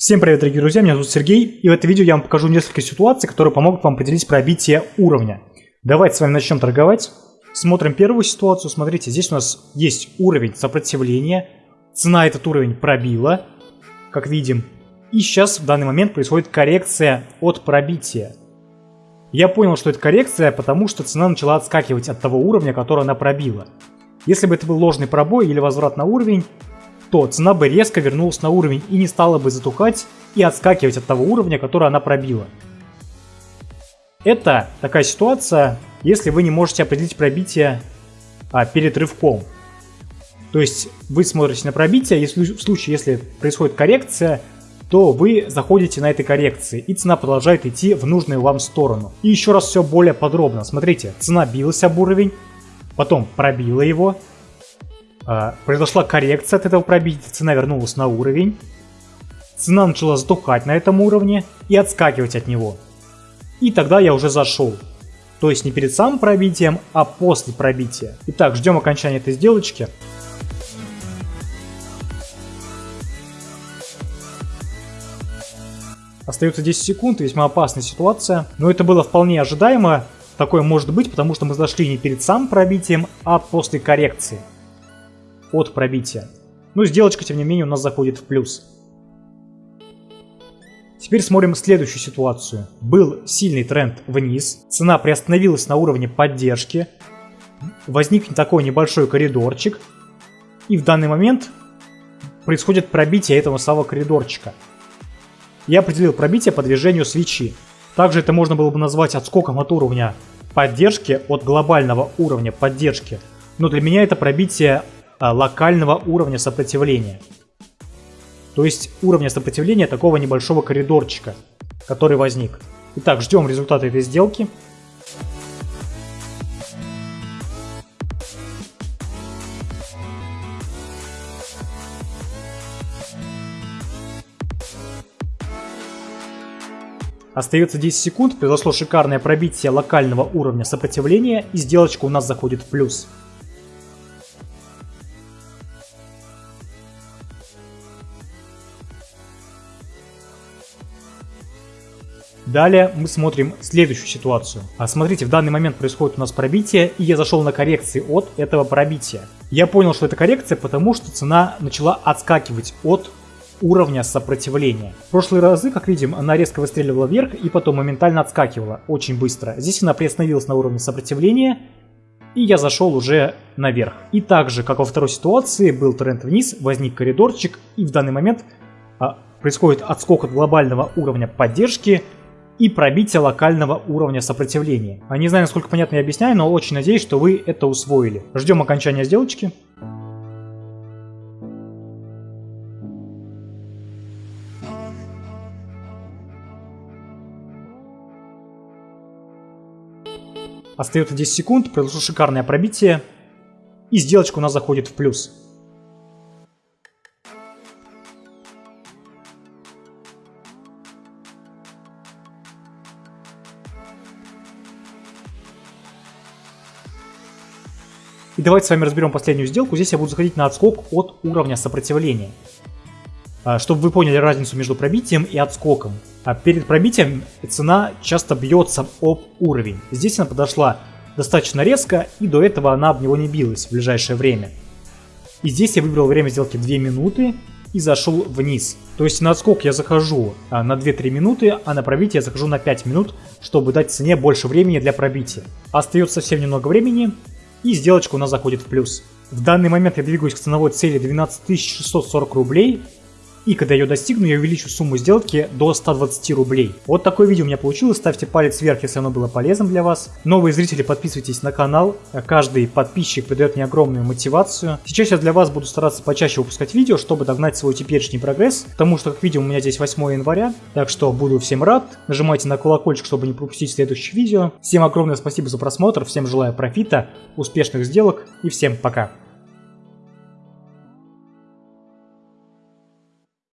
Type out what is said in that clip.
Всем привет, дорогие друзья, меня зовут Сергей, и в этом видео я вам покажу несколько ситуаций, которые помогут вам определить пробитие уровня. Давайте с вами начнем торговать. Смотрим первую ситуацию. Смотрите, здесь у нас есть уровень сопротивления. Цена этот уровень пробила, как видим. И сейчас в данный момент происходит коррекция от пробития. Я понял, что это коррекция, потому что цена начала отскакивать от того уровня, который она пробила. Если бы это был ложный пробой или возврат на уровень, то цена бы резко вернулась на уровень и не стала бы затухать и отскакивать от того уровня, который она пробила. Это такая ситуация, если вы не можете определить пробитие а, перед рывком. То есть вы смотрите на пробитие, если, в случае, если происходит коррекция, то вы заходите на этой коррекции, и цена продолжает идти в нужную вам сторону. И еще раз все более подробно. Смотрите, цена билась об уровень, потом пробила его, произошла коррекция от этого пробития, цена вернулась на уровень. Цена начала затухать на этом уровне и отскакивать от него. И тогда я уже зашел. То есть не перед самым пробитием, а после пробития. Итак, ждем окончания этой сделочки. Остается 10 секунд, весьма опасная ситуация. Но это было вполне ожидаемо. Такое может быть, потому что мы зашли не перед самым пробитием, а после коррекции от пробития. Ну, сделочка, тем не менее, у нас заходит в плюс. Теперь смотрим следующую ситуацию. Был сильный тренд вниз, цена приостановилась на уровне поддержки, возник такой небольшой коридорчик, и в данный момент происходит пробитие этого самого коридорчика. Я определил пробитие по движению свечи. Также это можно было бы назвать отскоком от уровня поддержки, от глобального уровня поддержки. Но для меня это пробитие локального уровня сопротивления. То есть уровня сопротивления такого небольшого коридорчика, который возник. Итак, ждем результата этой сделки. Остается 10 секунд, произошло шикарное пробитие локального уровня сопротивления и сделочка у нас заходит в плюс. Далее мы смотрим следующую ситуацию. А смотрите, в данный момент происходит у нас пробитие, и я зашел на коррекции от этого пробития. Я понял, что это коррекция, потому что цена начала отскакивать от уровня сопротивления. В прошлые разы, как видим, она резко выстреливала вверх и потом моментально отскакивала очень быстро. Здесь она приостановилась на уровне сопротивления, и я зашел уже наверх. И также, как во второй ситуации, был тренд вниз, возник коридорчик, и в данный момент а, происходит отскок от глобального уровня поддержки и пробитие локального уровня сопротивления. А не знаю, насколько понятно я объясняю, но очень надеюсь, что вы это усвоили. Ждем окончания сделочки. Остается 10 секунд, произошло шикарное пробитие, и сделочка у нас заходит в плюс. И давайте с вами разберем последнюю сделку. Здесь я буду заходить на отскок от уровня сопротивления. А, чтобы вы поняли разницу между пробитием и отскоком. А перед пробитием цена часто бьется об уровень. Здесь она подошла достаточно резко, и до этого она об него не билась в ближайшее время. И здесь я выбрал время сделки 2 минуты и зашел вниз. То есть на отскок я захожу а, на 2-3 минуты, а на пробитие я захожу на 5 минут, чтобы дать цене больше времени для пробития. Остается совсем немного времени, и сделочка у нас заходит в плюс. В данный момент я двигаюсь к ценовой цели 12 640 рублей, и когда ее достигну, я увеличу сумму сделки до 120 рублей. Вот такое видео у меня получилось. Ставьте палец вверх, если оно было полезным для вас. Новые зрители, подписывайтесь на канал. Каждый подписчик придает мне огромную мотивацию. Сейчас я для вас буду стараться почаще выпускать видео, чтобы догнать свой теперешний прогресс. Потому что, как видим, у меня здесь 8 января. Так что буду всем рад. Нажимайте на колокольчик, чтобы не пропустить следующее видео. Всем огромное спасибо за просмотр. Всем желаю профита, успешных сделок и всем пока.